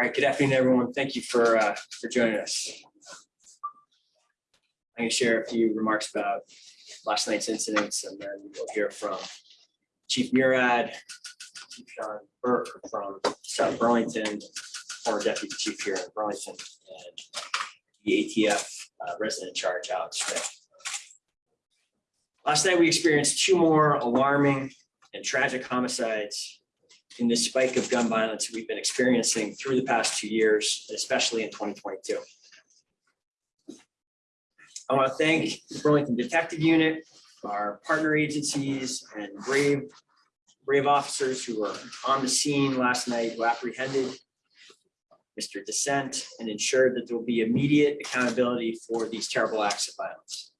All right, good afternoon, everyone. Thank you for, uh, for joining us. I'm going to share a few remarks about last night's incidents and then we'll hear from Chief Murad, Chief Sean Burke from South Burlington, former deputy chief here in Burlington, and the ATF uh, resident charge, Alex Smith. Last night, we experienced two more alarming and tragic homicides in this spike of gun violence we've been experiencing through the past two years, especially in 2022. I want to thank the Burlington Detective Unit, our partner agencies, and brave, brave officers who were on the scene last night who apprehended Mr. Dissent and ensured that there will be immediate accountability for these terrible acts of violence.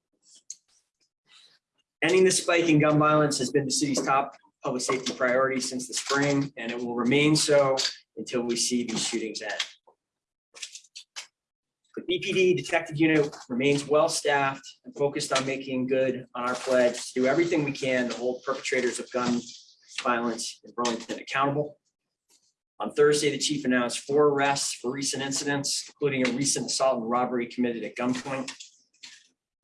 Ending the spike in gun violence has been the city's top public safety priority since the spring, and it will remain so until we see these shootings end. The BPD Detective Unit remains well-staffed and focused on making good on our pledge to do everything we can to hold perpetrators of gun violence in Burlington accountable. On Thursday, the chief announced four arrests for recent incidents, including a recent assault and robbery committed at gunpoint.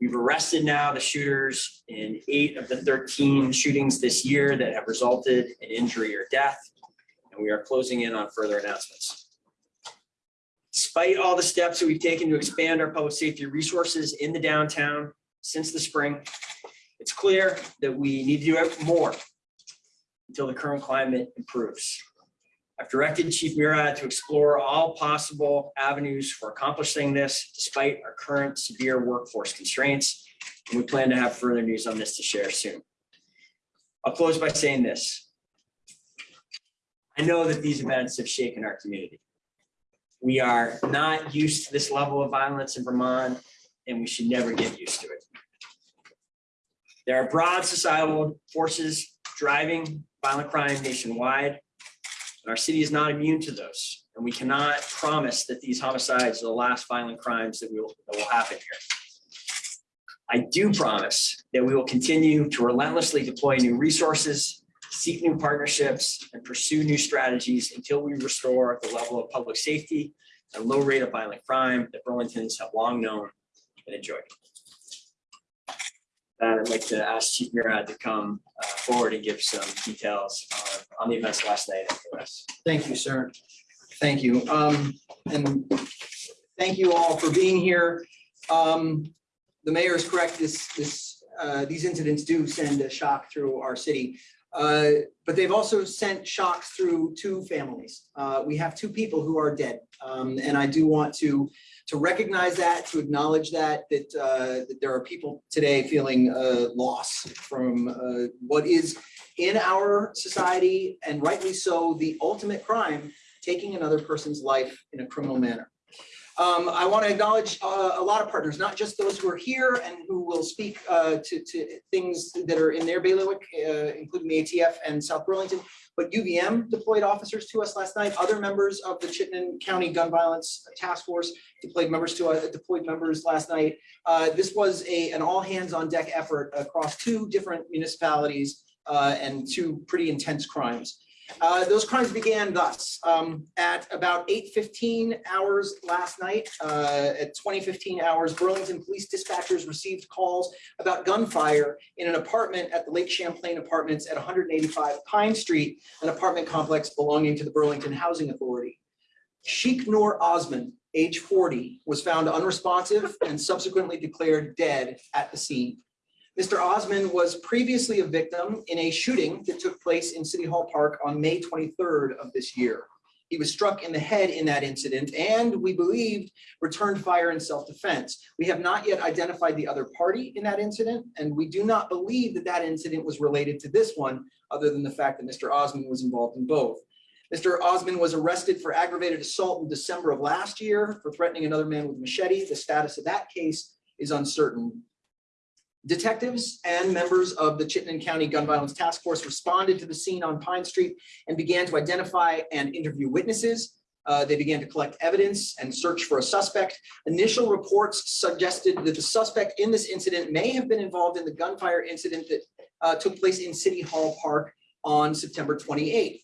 We've arrested now the shooters in eight of the 13 shootings this year that have resulted in injury or death, and we are closing in on further announcements. Despite all the steps that we've taken to expand our public safety resources in the downtown since the spring, it's clear that we need to do more until the current climate improves. I've directed Chief Murad to explore all possible avenues for accomplishing this despite our current severe workforce constraints. And we plan to have further news on this to share soon. I'll close by saying this. I know that these events have shaken our community. We are not used to this level of violence in Vermont, and we should never get used to it. There are broad societal forces driving violent crime nationwide. And our city is not immune to those. And we cannot promise that these homicides are the last violent crimes that will, that will happen here. I do promise that we will continue to relentlessly deploy new resources, seek new partnerships, and pursue new strategies until we restore the level of public safety and low rate of violent crime that Burlingtons have long known and enjoyed. That I'd like to ask Chief Murad to come uh, forward and give some details on- on the events last night the rest. Thank you, sir. Thank you. Um, and thank you all for being here. Um, the mayor is correct. This, this, uh, these incidents do send a shock through our city. Uh, but they've also sent shocks through two families. Uh, we have two people who are dead. Um, and I do want to, to recognize that, to acknowledge that, that, uh, that there are people today feeling, uh, loss from, uh, what is in our society, and rightly so, the ultimate crime, taking another person's life in a criminal manner. Um, I want to acknowledge uh, a lot of partners, not just those who are here and who will speak uh, to, to things that are in their bailiwick, uh, including the ATF and South Burlington, but UVM deployed officers to us last night. Other members of the Chittenden County Gun Violence Task Force deployed members to uh, deployed members last night. Uh, this was a an all hands on deck effort across two different municipalities uh, and two pretty intense crimes. Uh, those crimes began thus, um, at about 8.15 hours last night, uh, at 2015 hours, Burlington police dispatchers received calls about gunfire in an apartment at the Lake Champlain Apartments at 185 Pine Street, an apartment complex belonging to the Burlington Housing Authority. Sheikh Noor Osman, age 40, was found unresponsive and subsequently declared dead at the scene. Mr. Osman was previously a victim in a shooting that took place in City Hall Park on May 23rd of this year. He was struck in the head in that incident and we believed returned fire in self-defense. We have not yet identified the other party in that incident and we do not believe that that incident was related to this one other than the fact that Mr. Osman was involved in both. Mr. Osman was arrested for aggravated assault in December of last year for threatening another man with a machete. The status of that case is uncertain. Detectives and members of the Chittenden County Gun Violence Task Force responded to the scene on Pine Street and began to identify and interview witnesses. Uh, they began to collect evidence and search for a suspect. Initial reports suggested that the suspect in this incident may have been involved in the gunfire incident that uh, took place in City Hall Park on September 28th.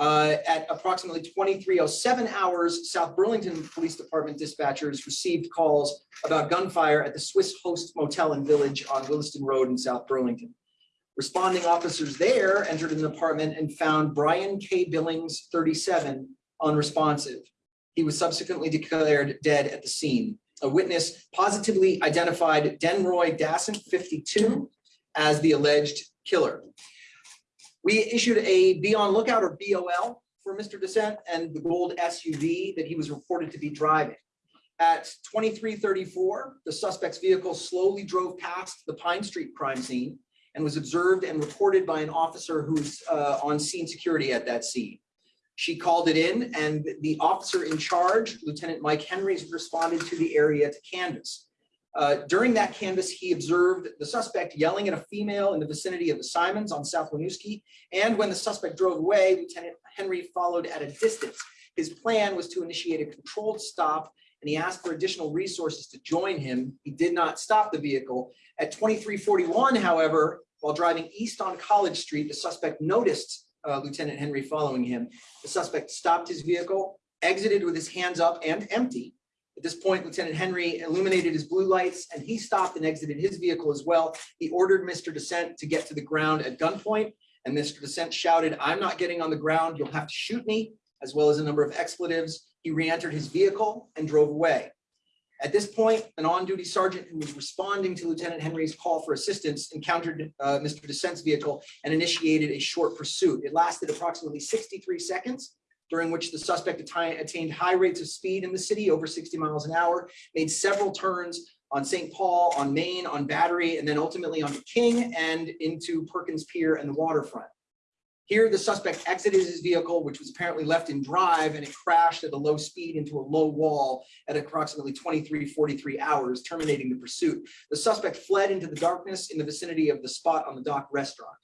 Uh, At approximately twenty-three oh seven hours, South Burlington Police Department dispatchers received calls about gunfire at the Swiss Host Motel and Village on Williston Road in South Burlington. Responding officers there entered an apartment and found Brian K. Billings, thirty-seven, unresponsive. He was subsequently declared dead at the scene. A witness positively identified Denroy Dasson, fifty-two, as the alleged killer. We issued a be on lookout or BOL for Mr. Descent and the gold SUV that he was reported to be driving. At twenty-three thirty-four, the suspect's vehicle slowly drove past the Pine Street crime scene and was observed and reported by an officer who's uh, on scene security at that scene. She called it in and the officer in charge, Lieutenant Mike Henrys, responded to the area to canvass. Uh, During that canvass, he observed the suspect yelling at a female in the vicinity of the Simons on South Winooski. And when the suspect drove away, Lieutenant Henry followed at a distance. His plan was to initiate a controlled stop and he asked for additional resources to join him. He did not stop the vehicle. At twenty-three forty-one, however, while driving east on College Street, the suspect noticed uh, Lieutenant Henry following him. The suspect stopped his vehicle, exited with his hands up and empty. At this point, Lieutenant Henry illuminated his blue lights and he stopped and exited his vehicle as well. He ordered Mr. Descent to get to the ground at gunpoint and Mr. Descent shouted, I'm not getting on the ground, you'll have to shoot me, as well as a number of expletives. He re-entered his vehicle and drove away. At this point, an on-duty sergeant who was responding to Lieutenant Henry's call for assistance encountered uh, Mr. Descent's vehicle and initiated a short pursuit. It lasted approximately 63 seconds, during which the suspect attained high rates of speed in the city, over 60 miles an hour, made several turns on St. Paul, on Main, on Battery, and then ultimately on King and into Perkins Pier and the waterfront. Here, the suspect exited his vehicle, which was apparently left in drive, and it crashed at a low speed into a low wall at approximately 23:43 hours, terminating the pursuit. The suspect fled into the darkness in the vicinity of the spot on the dock restaurant.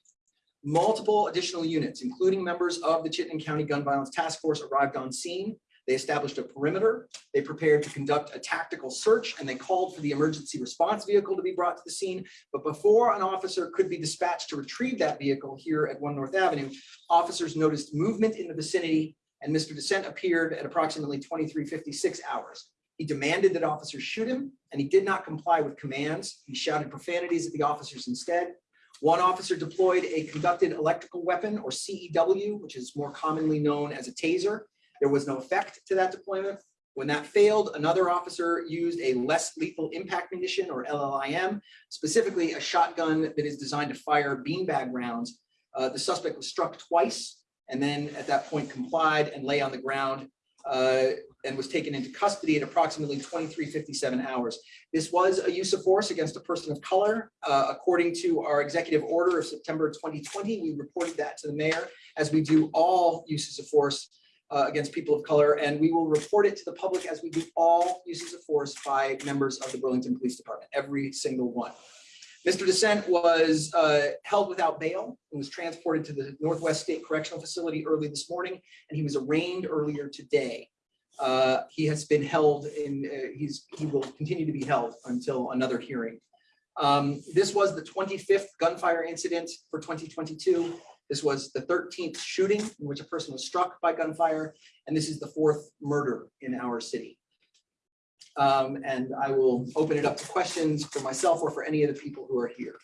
Multiple additional units, including members of the Chittenden County Gun Violence Task Force arrived on scene. They established a perimeter. They prepared to conduct a tactical search and they called for the emergency response vehicle to be brought to the scene. But before an officer could be dispatched to retrieve that vehicle here at One North Avenue, officers noticed movement in the vicinity and Mr. Descent appeared at approximately 23:56 hours. He demanded that officers shoot him and he did not comply with commands. He shouted profanities at the officers instead. One officer deployed a conducted electrical weapon or CEW, which is more commonly known as a taser. There was no effect to that deployment. When that failed, another officer used a less lethal impact munition or LLIM, specifically a shotgun that is designed to fire beanbag rounds. Uh, the suspect was struck twice and then at that point complied and lay on the ground uh, and was taken into custody at approximately 23:57 hours. This was a use of force against a person of color. Uh, According to our executive order of September 2020, we reported that to the mayor as we do all uses of force uh, against people of color, and we will report it to the public as we do all uses of force by members of the Burlington Police Department, every single one. Mr. Descent was uh, held without bail and was transported to the Northwest State Correctional Facility early this morning, and he was arraigned earlier today. Uh, He has been held in, uh, he's, he will continue to be held until another hearing. Um, This was the 25th gunfire incident for 2022. This was the thirteenth shooting in which a person was struck by gunfire, and this is the fourth murder in our city. Um, and I will open it up to questions for myself or for any of the people who are here,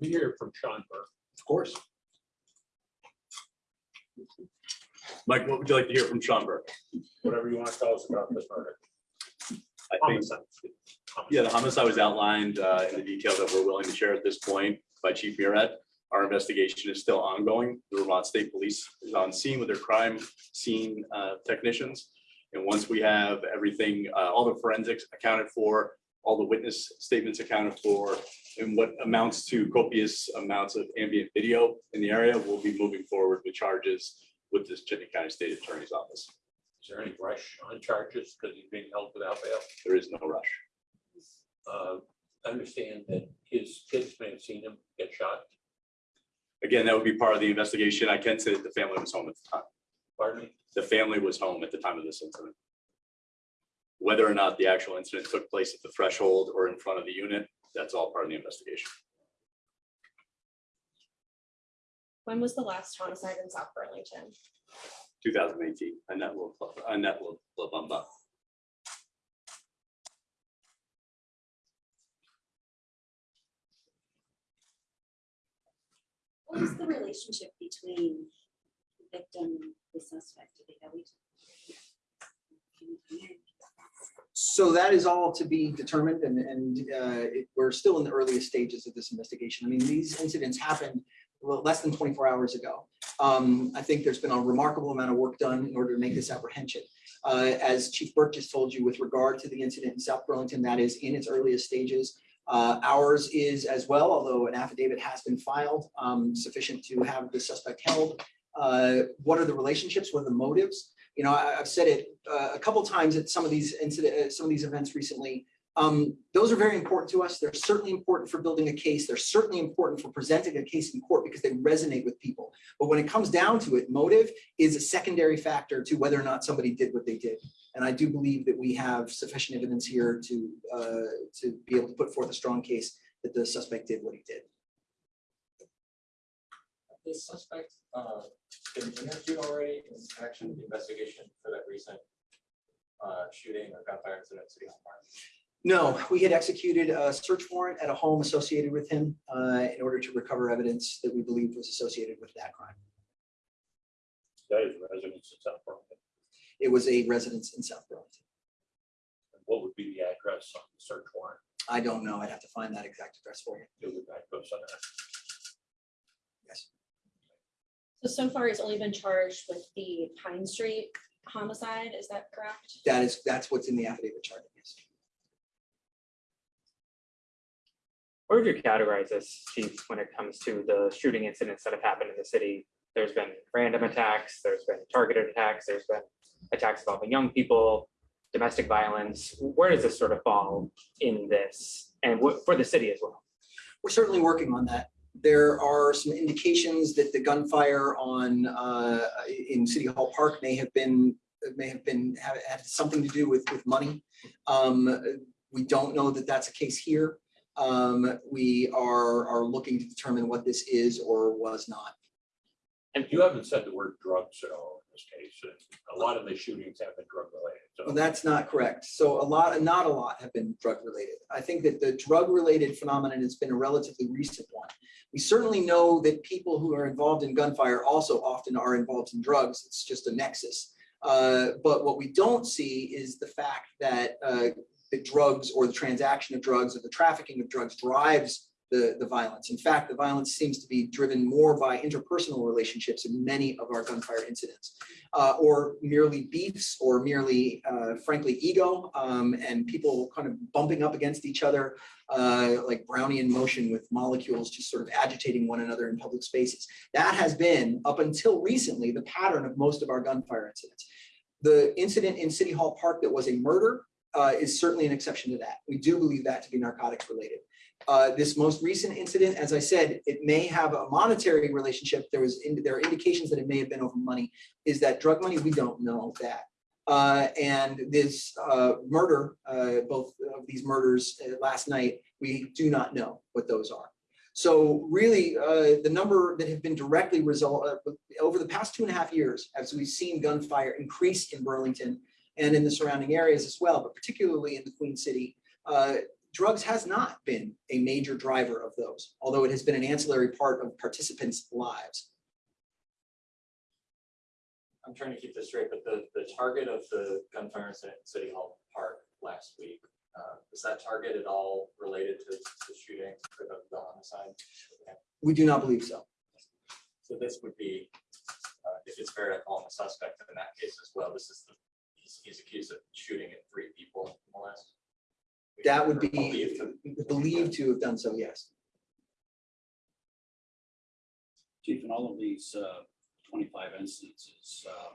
We hear from Sean Burke. of course. Mike, what would you like to hear from Sean Burke? whatever you want to tell us about this murder. I think, Homicide. yeah, the homicide was outlined uh, in the details that we're willing to share at this point by Chief Murad. Our investigation is still ongoing. The Vermont State Police is on scene with their crime scene uh, technicians. And once we have everything, uh, all the forensics accounted for, all the witness statements accounted for, and what amounts to copious amounts of ambient video in the area, we'll be moving forward with charges with this Chittenden County State Attorney's Office. Is there any rush on charges because he's being held without bail? There is no rush. Uh, I understand that his kids may have seen him get shot. Again, that would be part of the investigation. I can say that the family was home at the time. Pardon me? The family was home at the time of this incident. Whether or not the actual incident took place at the threshold or in front of the unit, that's all part of the investigation. When was the last homicide in South Burlington? Two thousand eighteen, Annette will, Annette will, will bump up. What is the relationship between the victim the suspect? So that is all to be determined and, and uh, it- we're still in the earliest stages of this investigation. I mean, these incidents happened well, less than twenty-four hours ago. Um, I think there's been a remarkable amount of work done in order to make this apprehension. Uh, As Chief Burke just told you with regard to the incident in South Burlington, that is in its earliest stages. Uh, Ours is as well, although an affidavit has been filed um, sufficient to have the suspect held. Uh, What are the relationships? What are the motives? you know, I, I've said it uh, a couple times at some of these incident, uh, some of these events recently. Um, those are very important to us. They're certainly important for building a case. They're certainly important for presenting a case in court because they resonate with people. But when it comes down to it, motive is a secondary factor to whether or not somebody did what they did. And I do believe that we have sufficient evidence here to, uh, to be able to put forth a strong case that the suspect did what he did. The suspect uh, been interviewed already in connection with the investigation for that recent uh, shooting or gunfire incident at City Hall Park? No, we had executed a search warrant at a home associated with him uh, in order to recover evidence that we believed was associated with that crime. That is residents in South Burlington. It was a residence in South Burlington. What would be the address on the search warrant? I don't know. I'd have to find that exact address for you. Do the guideposts on that? Yes. So, so far he's only been charged with the Pine Street homicide, is that correct? That is, that's what's in the affidavit chart. Yes. Where would you categorize this, chief, when it comes to the shooting incidents that have happened in the city? There's been random attacks, there's been targeted attacks, there's been attacks involving young people, domestic violence. Where does this sort of fall in this and what for the city as well? We're certainly working on that. There are some indications that the gunfire on, uh, in City Hall Park may have been, may have been, have had something to do with, with money. Um, We don't know that that's a case here. Um, We are, are looking to determine what this is or was not. And you haven't said the word drugs at all this case. A lot of the shootings have been drug related. Well, So that's not correct. So a lot, not a lot have been drug related. I think that the drug related phenomenon has been a relatively recent one. We certainly know that people who are involved in gunfire also often are involved in drugs. It's just a nexus. Uh, But what we don't see is the fact that uh, the drugs or the transaction of drugs or the trafficking of drugs drives the, the violence. In fact, the violence seems to be driven more by interpersonal relationships in many of our gunfire incidents uh, or merely beefs or merely uh, frankly ego um, and people kind of bumping up against each other uh, like Brownian motion with molecules just sort of agitating one another in public spaces. That has been up until recently the pattern of most of our gunfire incidents. The incident in City Hall Park that was a murder uh, is certainly an exception to that. We do believe that to be narcotics related. Uh, this most recent incident, as I said, it may have a monetary relationship. There was, in- there are indications that it may have been over money. Is that drug money? We don't know that. Uh, and this, uh, murder, uh, both of these murders uh, last night, we do not know what those are. So really, the number that have been directly result, over the past two and a half years, as we've seen gunfire increase in Burlington and in the surrounding areas as well, but particularly in the Queen City, uh, drugs has not been a major driver of those, although it has been an ancillary part of participants' lives. I'm trying to keep this straight, but the, the target of the gunfire incident at City Hall Park last week, uh, is that target at all related to the shooting or the the homicide? We do not believe so. So this would be, uh, if it's fair to call him a suspect in that case as well, this is the, he's, he's accused of shooting at three people more or less. That would be Believed to- have done so, yes. Chief, in all of these uh, twenty-five instances, uh,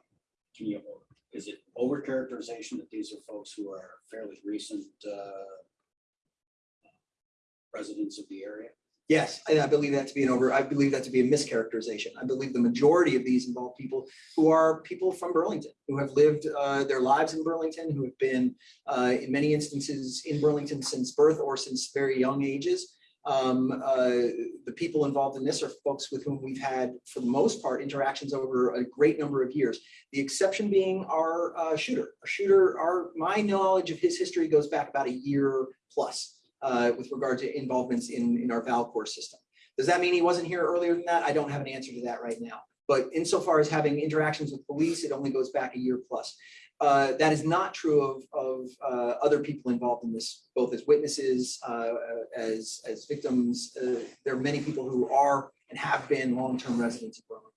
can you, is it overcharacterization that these are folks who are fairly recent uh, residents of the area? Yes, and I believe that to be an over, I believe that to be a mischaracterization. I believe the majority of these involve people who are people from Burlington, who have lived uh, their lives in Burlington, who have been uh, in many instances in Burlington since birth or since very young ages. Um, uh, the people involved in this are folks with whom we've had, for the most part, interactions over a great number of years. The exception being our uh, shooter. Our shooter, our, my knowledge of his history goes back about a year plus uh, with regard to involvements in, in our Valcour system. Does that mean he wasn't here earlier than that? I don't have an answer to that right now. But insofar as having interactions with police, it only goes back a year plus. Uh, that is not true of, of uh, other people involved in this, both as witnesses, uh, as, as victims. Uh, There are many people who are and have been long-term residents of Burlington.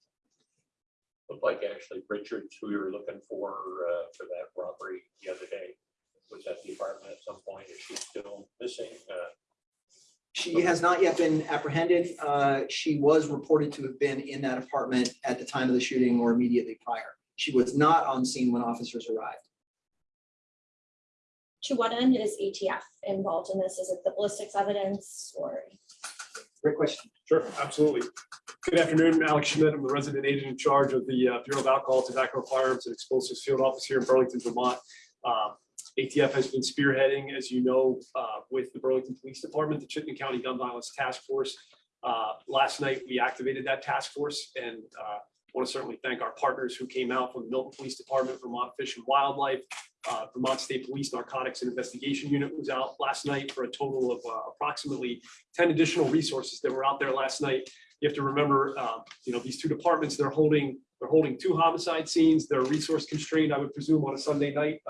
Looked like Ashley Richards, who we were looking for, uh, for that robbery the other day, was at the apartment at some point. Is she still missing? Uh, She has not yet been apprehended. Uh, She was reported to have been in that apartment at the time of the shooting or immediately prior. She was not on scene when officers arrived. To what end is ATF involved in this? Is it the ballistics evidence or? Great question. Sure, absolutely. Good afternoon, Alex Schmidt. I'm the resident agent in charge of the uh, Bureau of Alcohol, Tobacco, Firearms, and Explosives Field Office here in Burlington, Vermont. Um, ATF has been spearheading, as you know, uh, with the Burlington Police Department, the Chittenden County Gun Violence Task Force. Uh, Last night, we activated that task force and want to certainly thank our partners who came out from the Milton Police Department, Vermont Fish and Wildlife, uh, Vermont State Police Narcotics and Investigation Unit was out last night for a total of uh, approximately 10 additional resources that were out there last night. You have to remember, um, you know, these two departments, they're holding, they're holding two homicide scenes. They're resource constrained, I would presume, on a Sunday night.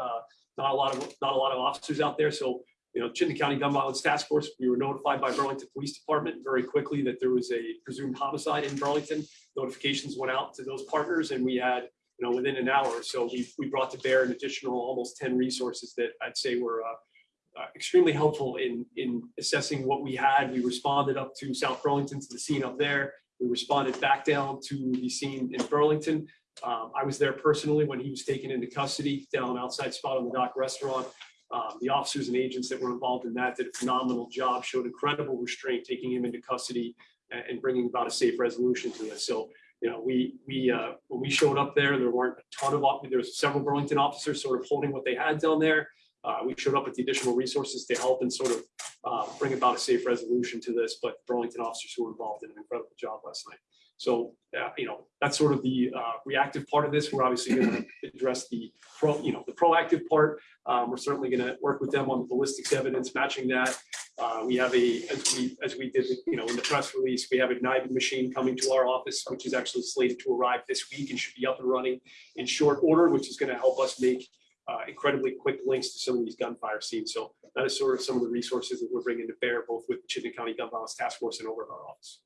Not a lot of, not a lot of officers out there. So, you know, Chittenden County Gun Violence Task Force, we were notified by Burlington Police Department very quickly that there was a presumed homicide in Burlington. Notifications went out to those partners and we had, you know, within an hour so, we, we brought to bear an additional almost 10 resources that I'd say were uh, uh, extremely helpful in, in assessing what we had. We responded up to South Burlington to the scene up there. We responded back down to the scene in Burlington. Um, I was there personally when he was taken into custody down outside spot on the dock restaurant. Um, the officers and agents that were involved in that did a phenomenal job, showed incredible restraint, taking him into custody and, and bringing about a safe resolution to this. So, you know, we, we, uh, when we showed up there, there weren't a ton of, there was several Burlington officers sort of holding what they had down there. Uh, we showed up with the additional resources to help and sort of, uh, bring about a safe resolution to this, but Burlington officers who were involved did an incredible job last night. So, uh, you know, that's sort of the, uh, reactive part of this. We're obviously going to address the pro, you know, the proactive part. Um, we're certainly going to work with them on the ballistics evidence, matching that. Uh, we have a, as we, as we did, you know, in the press release, we have a NIBIN machine coming to our office, which is actually slated to arrive this week and should be up and running in short order, which is going to help us make uh, incredibly quick links to some of these gunfire scenes. So that is sort of some of the resources that we're bringing to bear, both with the Chittenden County Gun Violence Task Force and over at our office.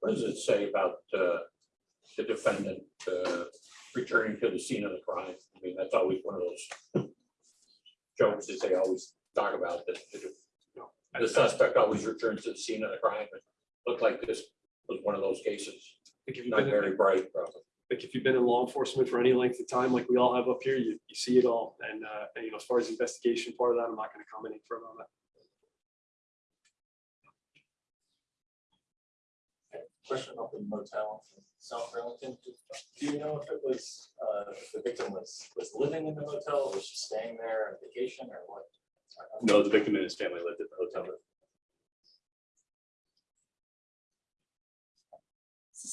What does it say about uh, the defendant uh, returning to the scene of the crime? I mean, that's always one of those jokes that they always talk about, that know, the suspect always returns to the scene of the crime. It Looked like this was one of those cases, Like if you've not very bright, probably. Like if you've been in law enforcement for any length of time, like we all have up here, you, you see it all. And, uh, and, you know, as far as investigation part of that, I'm not going to comment any further on that. Question about the motel in South Burlington. Do do you know if it was, uh, if the victim was, was living in the motel, or was she staying there on vacation or what? No, the victim and his family lived at the hotel.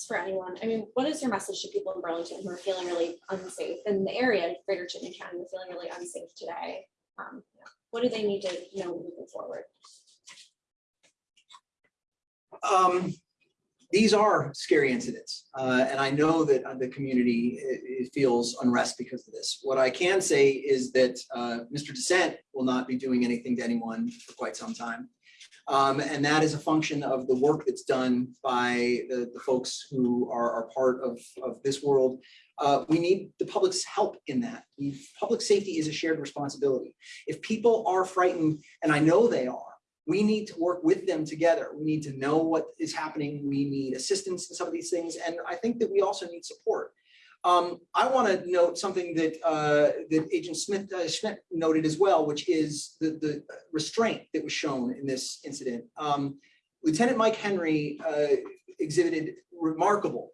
For anyone. I mean, what is your message to people in Burlington who are feeling really unsafe in the area, Greater Chittenden County, who are feeling really unsafe today? Um. What do they need to know moving forward? Um, these are scary incidents, uh, and I know that uh, the community i- feels unrest because of this. What I can say is that uh, Mr. Dissent will not be doing anything to anyone for quite some time. Um, and that is a function of the work that's done by the, the folks who are, are part of, of this world. Uh, we need the public's help in that. Public safety is a shared responsibility. If people are frightened, and I know they are, we need to work with them together. We need to know what is happening. We need assistance in some of these things. And I think that we also need support. Um, I want to note something that, uh, that Agent Smith, uh, Schmidt noted as well, which is the, the restraint that was shown in this incident. Um, Lieutenant Mike Henry, uh, exhibited remarkable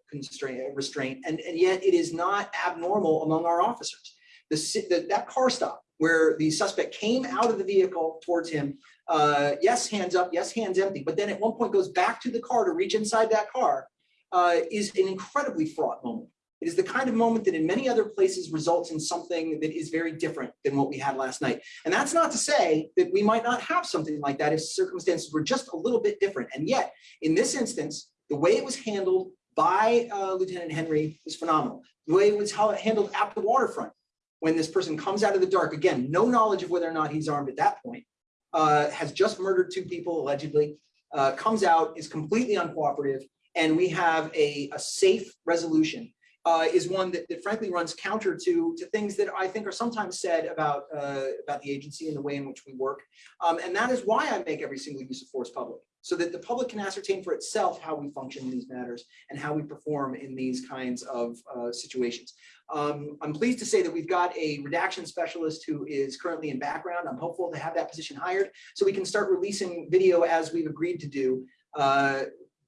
restraint, and, and yet it is not abnormal among our officers. the, that, that car stop where the suspect came out of the vehicle towards him, uh, yes, hands up, yes, hands empty, but then at one point goes back to the car to reach inside that car, uh, is an incredibly fraught moment. It is the kind of moment that in many other places results in something that is very different than what we had last night. And that's not to say that we might not have something like that if circumstances were just a little bit different. And yet, in this instance, the way it was handled by uh, Lieutenant Henry was phenomenal. The way it was handled at the waterfront, when this person comes out of the dark, again, no knowledge of whether or not he's armed at that point, uh, has just murdered two people allegedly, uh, comes out, is completely uncooperative, and we have a, a safe resolution uh, is one that, that frankly runs counter to, to things that I think are sometimes said about, uh, about the agency and the way in which we work. Um, and that is why I make every single use of force public, so that the public can ascertain for itself how we function in these matters and how we perform in these kinds of uh, situations. Um, I'm pleased to say that we've got a redaction specialist who is currently in background. I'm hopeful to have that position hired so we can start releasing video as we've agreed to do uh,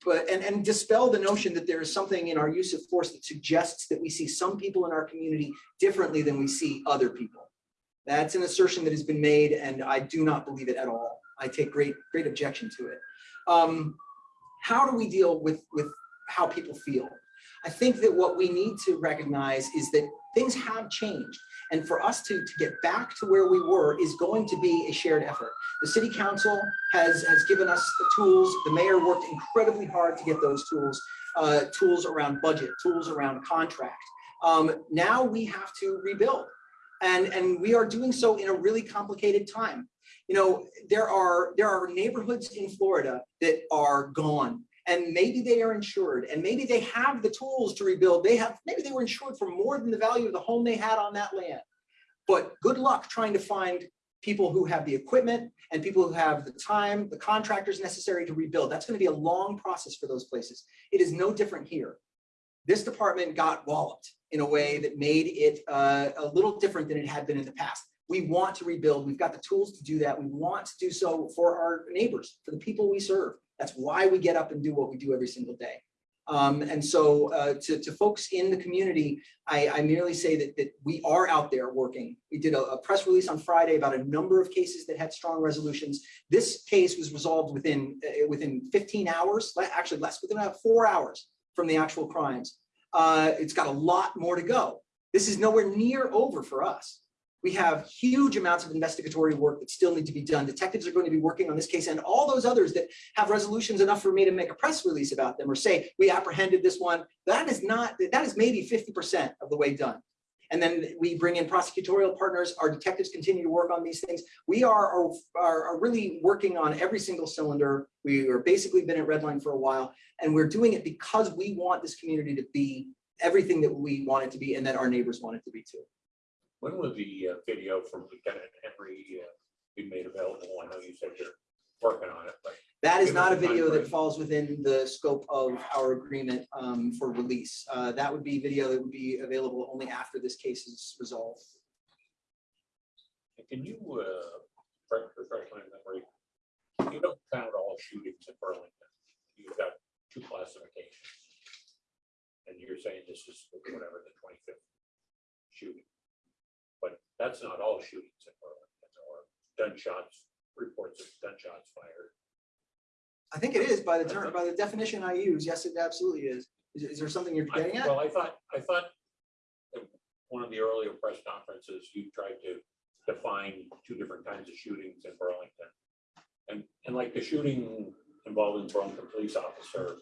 but and, and dispel the notion that there is something in our use of force that suggests that we see some people in our community differently than we see other people. That's an assertion that has been made and I do not believe it at all. I take great, great objection to it. Um, how do we deal with, with how people feel? I think that what we need to recognize is that things have changed. And for us to, to get back to where we were is going to be a shared effort. The city council has, has given us the tools. The mayor worked incredibly hard to get those tools, uh, tools around budget, tools around contract. Um, now we have to rebuild. And, and we are doing so in a really complicated time. You know, there are, there are neighborhoods in Florida that are gone and maybe they are insured and maybe they have the tools to rebuild. They have, maybe they were insured for more than the value of the home they had on that land. But good luck trying to find people who have the equipment and people who have the time, the contractors necessary to rebuild. That's going to be a long process for those places. It is no different here. This department got walloped in a way that made it uh, a little different than it had been in the past. We want to rebuild. We've got the tools to do that. We want to do so for our neighbors, for the people we serve. That's why we get up and do what we do every single day. Um, and so uh, to, to folks in the community, I, I merely say that, that we are out there working. We did a, a press release on Friday about a number of cases that had strong resolutions. This case was resolved within, uh, within 15 hours, actually less, within about four hours from the actual crimes. Uh, it's got a lot more to go. This is nowhere near over for us. We have huge amounts of investigatory work that still need to be done. Detectives are going to be working on this case and all those others that have resolutions enough for me to make a press release about them or say, we apprehended this one. That is not, that is maybe 50% of the way done. And then we bring in prosecutorial partners. Our detectives continue to work on these things. We are, are, are really working on every single cylinder. We are basically been at Redline for a while, and we're doing it because we want this community to be everything that we want it to be and that our neighbors want it to be too. When will the uh, video from Lieutenant Henry uh, be made available? I know you said you're working on it, but That is not a video that falls within the scope of our agreement um, for release. Uh, That would be video that would be available only after this case is resolved. can you, uh, refresh refresh my memory? You don't count all shootings in Burlington. You've got two classifications. And you're saying this is whatever, the twenty-fifth shooting. That's not all shootings in Burlington or gunshots, reports of gunshots fired. I think it is by the term, by the definition I use. Yes, it absolutely is. Is is there something you're I- getting at? Well, I thought, I thought one of the earlier press conferences, you tried to define two different kinds of shootings in Burlington. And, and like the shooting involving Burlington police officer,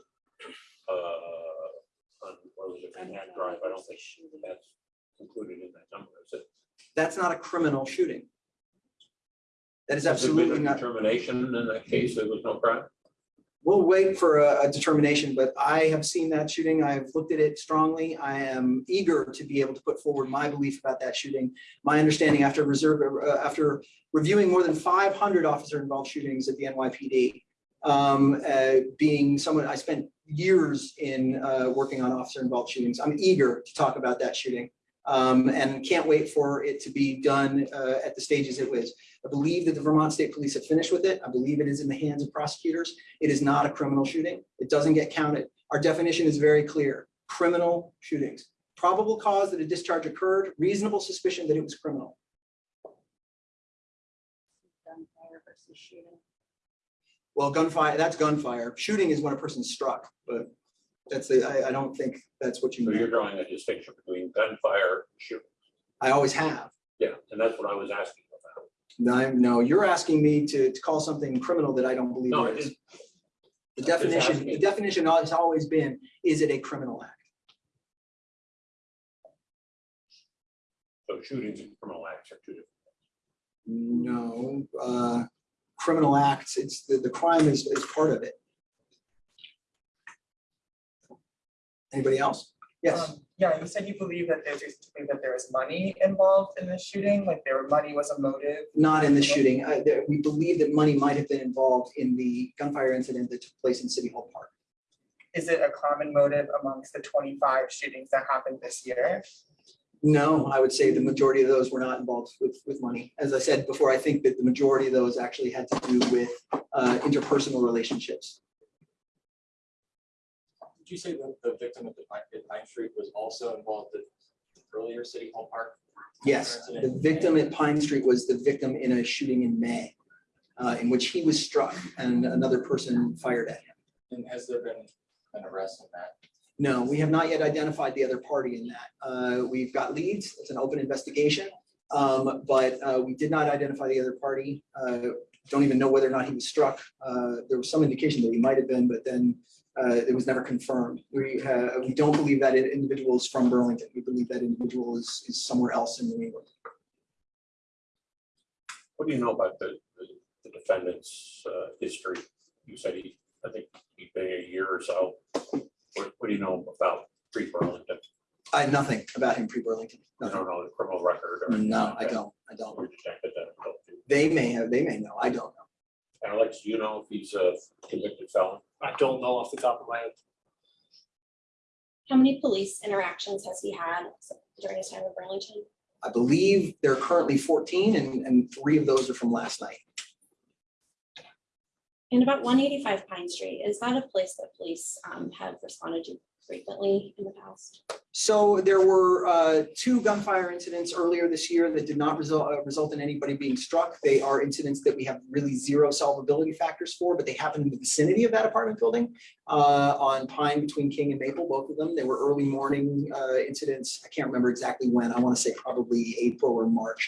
uh, on, what was it, Manhattan Drive, I don't think that's included in that number, is it? That's not a criminal shooting. That is Has there been a absolutely not. Determination in that case, there was no crime? We'll wait for a a determination, but I have seen that shooting. I've looked at it strongly. I am eager to be able to put forward my belief about that shooting. My understanding after reserve, uh, after reviewing more than five hundred officer involved shootings at the NYPD, um, uh, being someone, I spent years in uh, working on officer involved shootings. I'm eager to talk about that shooting. Um, and can't wait for it to be done uh, at the stages it was. I believe that the Vermont State Police have finished with it. I believe it is in the hands of prosecutors. It is not a criminal shooting. It doesn't get counted. Our definition is very clear. Criminal shootings, probable cause that a discharge occurred, reasonable suspicion that it was criminal. Gunfire versus shooting. Well, gunfire, that's gunfire. Shooting is when a person's struck, but that's the, I, I don't think that's what you So you're meant. drawing a distinction between gunfire and shooting. I always have. Yeah, and that's what I was asking about. No, no, you're asking me to, to call something criminal that I don't believe No, it it is. The just definition, the asking. definition has always been, is it a criminal act? so shootings and criminal acts are two different. No, uh, criminal acts, it's, the, the crime is, is part of it. Anybody else? Yes, Um, Yeah, you said you believe that there's believe that there was money involved in the shooting, like there money was a motive. not in the shooting. Uh, there- we believe that money might have been involved in the gunfire incident that took place in City Hall Park. Is it a common motive amongst the twenty-five shootings that happened this year? No, I would say the majority of those were not involved with, with money. As I said before, I think that the majority of those actually had to do with, uh, interpersonal relationships. You say that the victim at the at Pine Street was also involved in earlier City Hall Park? Yes, the victim at Pine Street was the victim in a shooting in May, uh, in which he was struck and another person fired at him. And has there been an arrest in that? No, we have not yet identified the other party in that. Uh, we've got leads, it's an open investigation. Um, but, uh, we did not identify the other party. Uh, don't even know whether or not he was struck. Uh, there was some indication that he might have been, but then, uh, it was never confirmed. We, uh, we don't believe that individual is from Burlington. We believe that individual is, is somewhere else in New England. What do you know about the, the- the defendant's, uh, history? You said he, I think he'd been a year or so. What, what do you know about pre-Burlington? I, nothing about him pre-Burlington. I don't know the criminal record or? No, like I that? don't, I don't. Or detected that? They may have, they may know, I don't know. Alex, do you know if he's a convicted felon? I don't know off the top of my head. How many police interactions has he had during his time in Burlington? I believe there are currently fourteen and, and three of those are from last night. And about one eighty-five Pine Street, is that a place that police um, have responded to frequently in the past? So there were uh, two gunfire incidents earlier this year that did not result, uh, result in anybody being struck. They are incidents that we have really zero solvability factors for, but they happened in the vicinity of that apartment building uh, on Pine between King and Maple, both of them. They were early morning uh, incidents. I can't remember exactly when. I want to say probably April or March.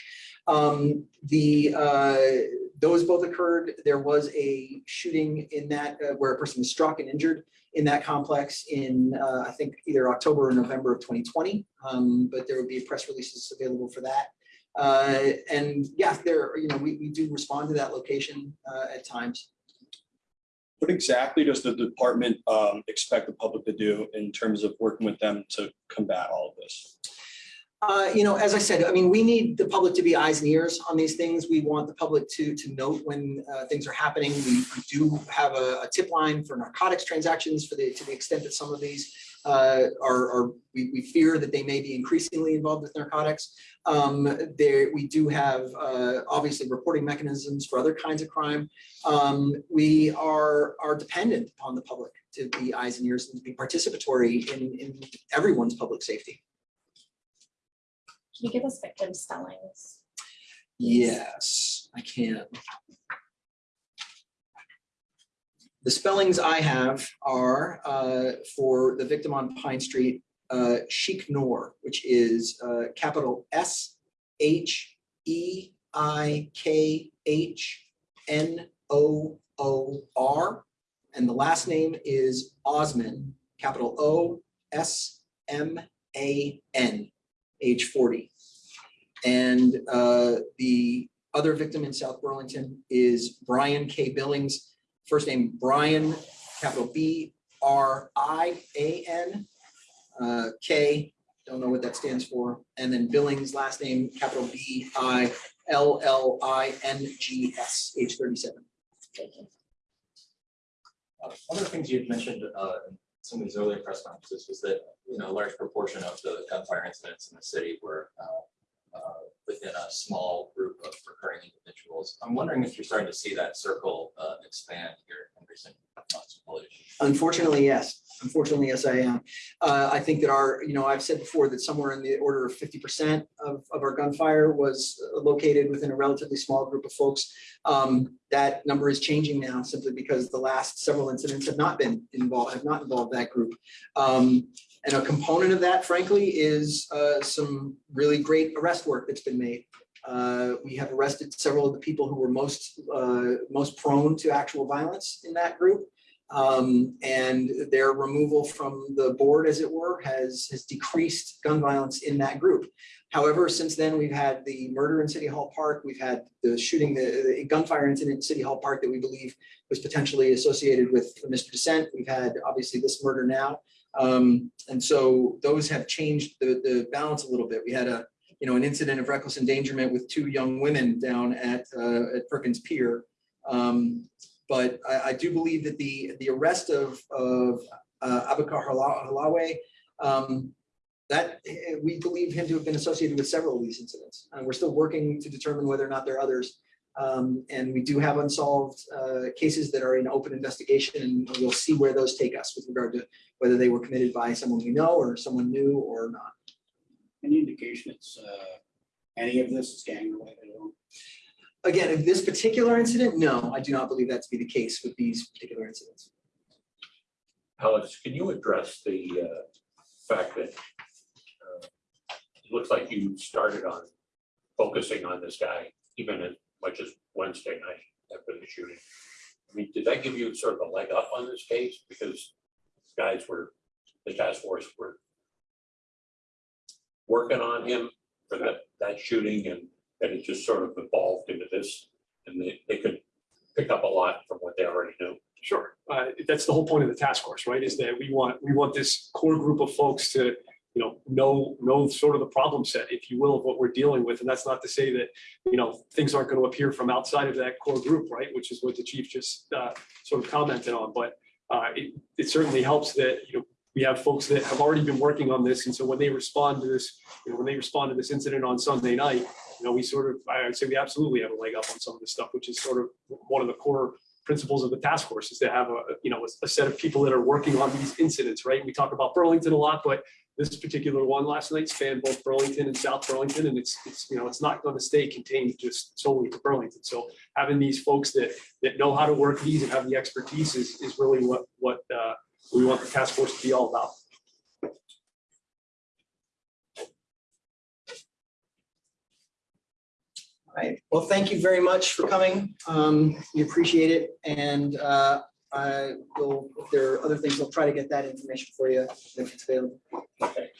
Um, The, uh, those both occurred. There was a shooting in that uh, where a person was struck and injured in that complex in, uh, I think, either October or November of 2020. Um, But there would be press releases available for that. Uh, And yeah, there, you know, we, we do respond to that location uh, at times. What exactly does the department um, expect the public to do in terms of working with them to combat all of this? Uh, you know, as I said, I mean, we need the public to be eyes and ears on these things. We want the public to, to note when uh, things are happening. We we do have a, a tip line for narcotics transactions for the, to the extent that some of these uh, are, are, we, we fear that they may be increasingly involved with narcotics. Um, there, we do have, uh, obviously reporting mechanisms for other kinds of crime. Um, we are, are dependent upon the public to be eyes and ears and to be participatory in, in everyone's public safety. Can you give us victim spellings? Yes, I can. The spellings I have are uh, for the victim on Pine Street, uh, Sheikh Noor, which is uh, capital S H E I K H N O O R. And the last name is Osman, capital O S M A N, age 40. And uh, the other victim in South Burlington is Brian K. Billings. First name Brian, capital B R I A N. uh, K, don't know what that stands for. And then Billings, last name, capital B I L L I N G S, age thirty-seven. Thank you. Uh, One of the things you had mentioned uh, in some of these earlier press conferences was that, you know, a large proportion of the gunfire incidents in the city were uh, uh, within a small group of recurring individuals. I'm wondering if you're starting to see that circle uh, expand here in recent months. Unfortunately, yes. Unfortunately, yes, I am. Uh, I think that our, you know, I've said before that somewhere in the order of fifty percent of, of our gunfire was located within a relatively small group of folks. Um, that number is changing now simply because the last several incidents have not been involved, have not involved that group. Um, and a component of that frankly is, uh, some really great arrest work that's been made. Uh, we have arrested several of the people who were most, uh, most prone to actual violence in that group. Um, and their removal from the board, as it were, has, has decreased gun violence in that group. However, since then, we've had the murder in City Hall Park, we've had the shooting, the the gunfire incident in City Hall Park that we believe was potentially associated with Mr. Dissent. We've had obviously this murder now. Um, and so those have changed the, the balance a little bit. We had a, you know, an incident of reckless endangerment with two young women down at, uh, at Perkins Pier. Um, but I, I do believe that the, the arrest of, of uh, Abakar Halawe, um, that, eh, we believe him to have been associated with several of these incidents. And we're still working to determine whether or not there are others. Um, and we do have unsolved, uh, cases that are in open investigation and we'll see where those take us with regard to whether they were committed by someone we know or someone new or not. Any indication it's, uh, any of this is gang related at all? Again, in this particular incident, no, I do not believe that to be the case with these particular incidents. Alex, can you address the uh, fact that uh, it looks like you started on focusing on this guy even as much as Wednesday night after the shooting? I mean, did that give you sort of a leg up on this case? Because guys were, the task force were working on him for that, that shooting and then it just sort of evolved into this and they, they could pick up a lot from what they already knew. Sure, uh, that's the whole point of the task force, right, is that we want, we want this core group of folks to, you know, know, know sort of the problem set, if you will, of what we're dealing with, and that's not to say that, you know, things aren't gonna appear from outside of that core group, right, which is what the chief just, uh, sort of commented on, but, uh, it, it certainly helps that, you know, we have folks that have already been working on this, and so when they respond to this, you know, when they respond to this incident on Sunday night, you know, we sort of, I would say we absolutely have a leg up on some of this stuff, which is sort of one of the core principles of the task force is to have a, you know, a set of people that are working on these incidents, right? We talk about Burlington a lot, but this particular one last night spanned both Burlington and South Burlington, and it's, it's, you know, it's not going to stay contained just solely to Burlington. So having these folks that, that know how to work these and have the expertise is, is really what, what, uh, we want the task force to be all about. All right, well, thank you very much for coming. Um, we appreciate it. And, uh, I will, if there are other things, I'll try to get that information for you if it's available. Okay.